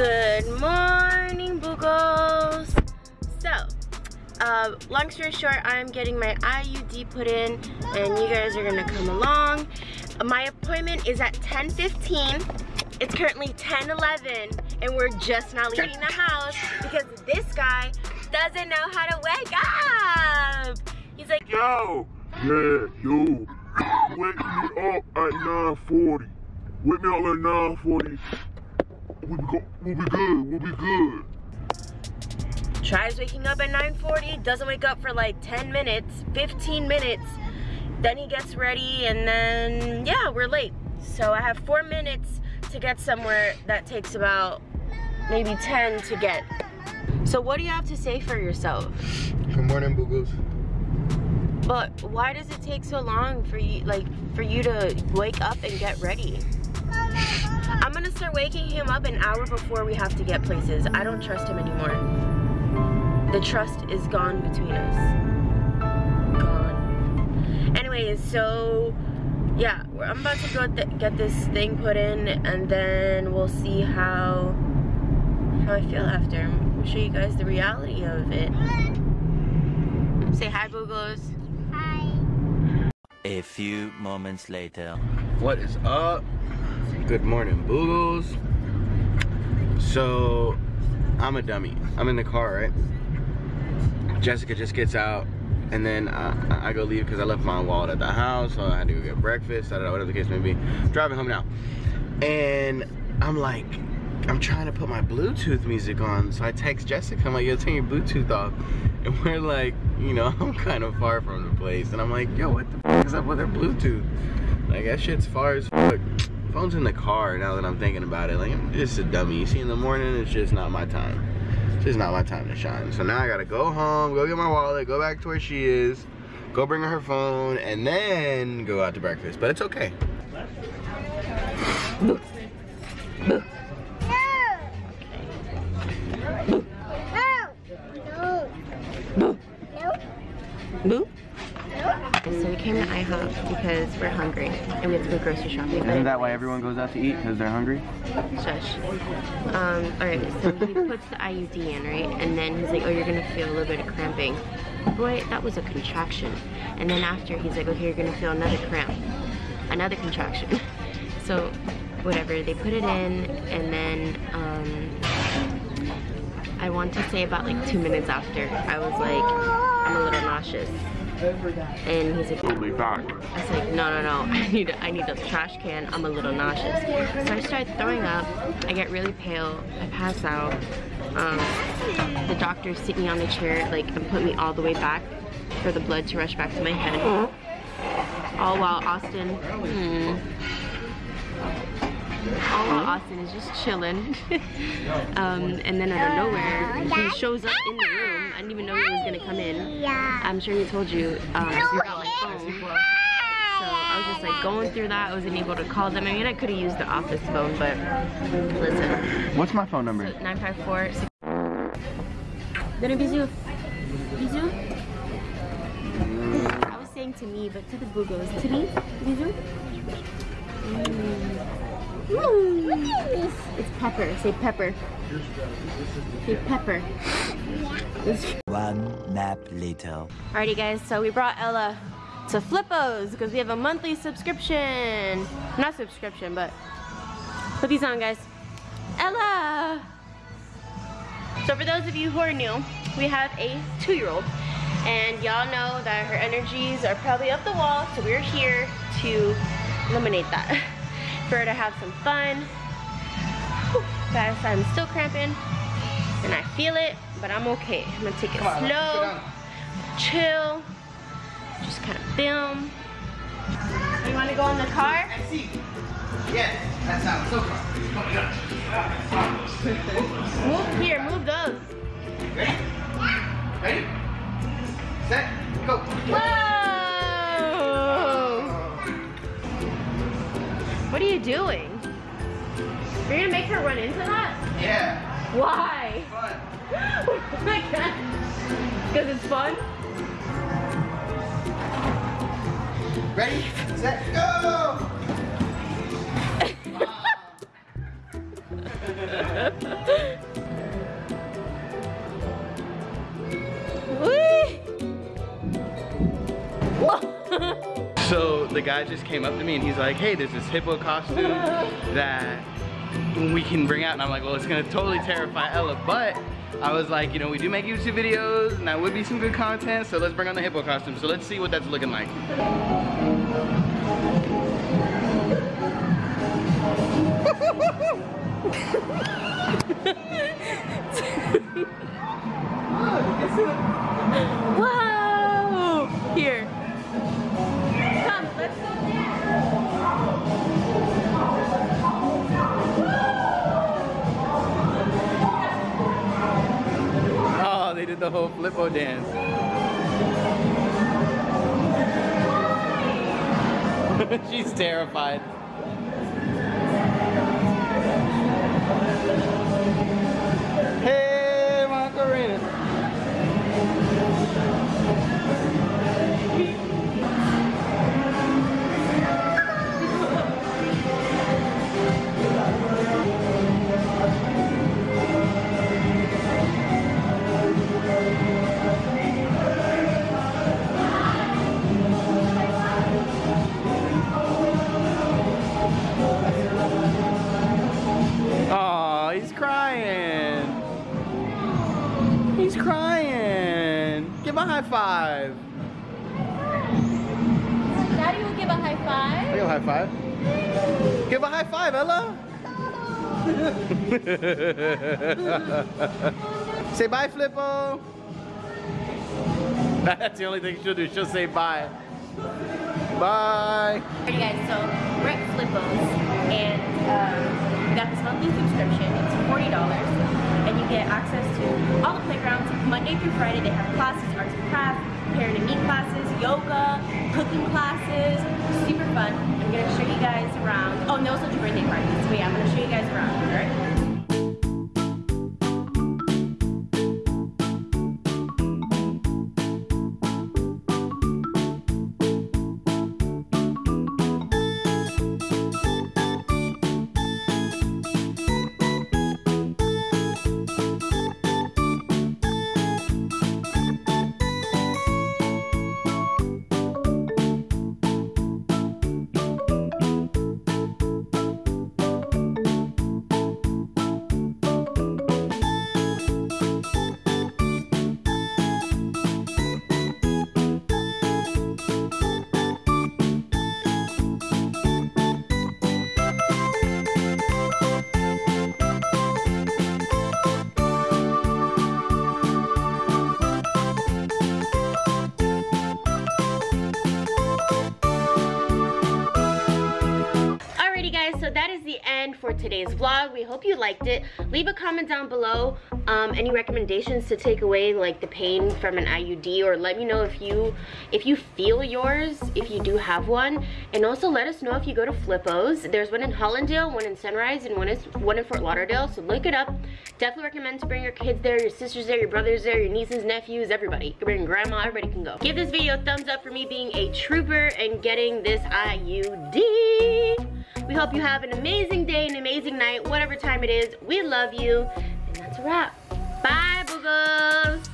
Good morning, Boogles. So, uh, long story short, I'm getting my IUD put in and you guys are gonna come along. My appointment is at 10.15. It's currently 10.11 and we're just now leaving the house because this guy doesn't know how to wake up. He's like, Yo, yeah, yo, wake me up at 9.40. Wake me up at 9.40. We'll be, go we'll be good, we'll be good. tries waking up at 9.40, doesn't wake up for like 10 minutes, 15 minutes. Then he gets ready and then, yeah, we're late. So I have four minutes to get somewhere that takes about maybe 10 to get. So what do you have to say for yourself? Good morning, Boogles. But why does it take so long for you, like, for you to wake up and get ready? I'm gonna start waking him up an hour before we have to get places. I don't trust him anymore. The trust is gone between us. Gone. Anyways, so yeah, I'm about to go th get this thing put in and then we'll see how how I feel after. We'll show you guys the reality of it. Say hi, Boogles. Hi. A few moments later. What is up? Good morning, Boogles. So, I'm a dummy. I'm in the car, right? Jessica just gets out, and then uh, I go leave because I left my wallet at the house, so I had to go get breakfast, I don't know, whatever the case may be. Driving home now. And I'm like, I'm trying to put my Bluetooth music on, so I text Jessica, I'm like, yo, turn your Bluetooth off. And we're like, you know, I'm kind of far from the place, and I'm like, yo, what the fuck is up with her Bluetooth? Like, that shit's far as fuck. Phone's in the car now that I'm thinking about it. Like, I'm just a dummy. You see, in the morning, it's just not my time. It's just not my time to shine. So now I gotta go home, go get my wallet, go back to where she is, go bring her her phone, and then go out to breakfast. But it's okay. Boo? Came to IHOP because we're hungry and we have to go grocery shopping. Isn't that why everyone goes out to eat? Because they're hungry? Shush. Um, alright, so he puts the IUD in, right? And then he's like, oh, you're gonna feel a little bit of cramping. Boy, that was a contraction. And then after, he's like, okay, you're gonna feel another cramp. Another contraction. so, whatever, they put it in, and then, um, I want to say about like two minutes after, I was like, I'm a little nauseous. And he's like, We'll be back. I was like, no, no, no, I need, I need a trash can. I'm a little nauseous. So I start throwing up. I get really pale. I pass out. Um, the doctor sit me on the chair, like, and put me all the way back for the blood to rush back to my head. All while Austin, hmm, all while Austin is just chilling. um, and then out of nowhere, he shows up in the room. I didn't even know he was gonna come in. I'm sure he told you um, my phone. So I was just like going through that. I wasn't able to call them. I mean, I could have used the office phone, but listen. What's my phone number? 954 Then a bisou. Bisou? I was saying to me, but to the Googles. To me? Bisou? Mm. It's pepper. Say pepper. Say pepper. One nap later. Alrighty guys, so we brought Ella to Flippos because we have a monthly subscription. Not subscription, but put these on guys. Ella! So for those of you who are new, we have a two-year-old and y'all know that her energies are probably up the wall, so we're here to eliminate that. to have some fun. Whew, guys, I'm still cramping and I feel it, but I'm okay. I'm gonna take it slow, chill, just kind of film. You wanna go in the car? Yes, that's how it's so far. Move here, move those. Ready? Ready? Set, go. Whoa! What are you doing? You're gonna make her run into that? Yeah. Why? Fun. oh my god. Because it's fun? Ready? Set, go! The guy just came up to me and he's like, hey, there's this hippo costume that we can bring out. And I'm like, well, it's gonna totally terrify Ella, but I was like, you know, we do make YouTube videos and that would be some good content, so let's bring on the hippo costume. So let's see what that's looking like. Whoa! Here. The whole flippo dance. She's terrified. Crying. Give a high five. Daddy will give a high five. Give a high five. Give a high five, Ella. say bye, Flippo. That's the only thing she'll do. She'll say bye. Bye. Alright guys, so we're at Flippo's and um, we got this monthly subscription. It's $40 and you get access to all the playgrounds. Monday through Friday they have classes, arts and crafts, parent and me classes, yoga, cooking classes. Super fun. I'm gonna show you guys around. Oh, and they also birthday parties. So yeah, I'm gonna show you guys around, alright? Alrighty today's vlog. We hope you liked it. Leave a comment down below um, any recommendations to take away like the pain from an IUD or let me know if you if you feel yours, if you do have one. And also let us know if you go to Flippo's. There's one in Hallandale, one in Sunrise, and one is one in Fort Lauderdale. So look it up. Definitely recommend to bring your kids there, your sisters there, your brothers there, your nieces, nephews, everybody. You bring grandma, everybody can go. Give this video a thumbs up for me being a trooper and getting this IUD. We hope you have an amazing day, an amazing night, whatever time it is. We love you. And that's a wrap. Bye, boogers.